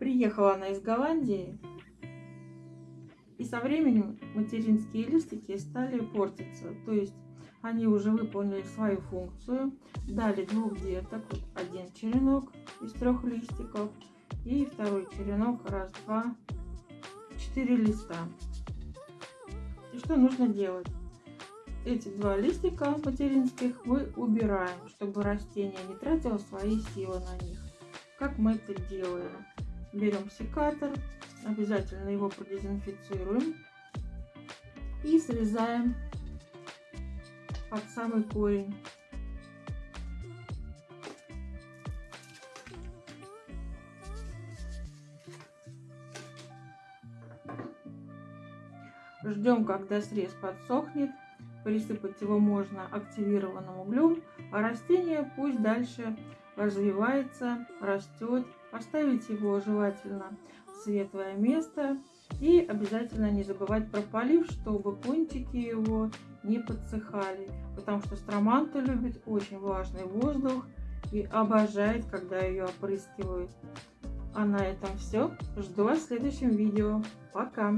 Приехала она из Голландии, и со временем материнские листики стали портиться. То есть они уже выполнили свою функцию, дали двух деток, один черенок из трех листиков и второй черенок, раз, два, четыре листа. И что нужно делать? Эти два листика материнских мы убираем, чтобы растение не тратило свои силы на них. Как мы это делаем? Берем секатор, обязательно его продезинфицируем и срезаем под самый корень. Ждем, когда срез подсохнет. Присыпать его можно активированным углем, а растение пусть дальше развивается, растет. Оставить его желательно в светлое место. И обязательно не забывать про полив, чтобы кончики его не подсыхали. Потому что строманта любит очень влажный воздух и обожает, когда ее опрыскивают. А на этом все. Жду вас в следующем видео. Пока!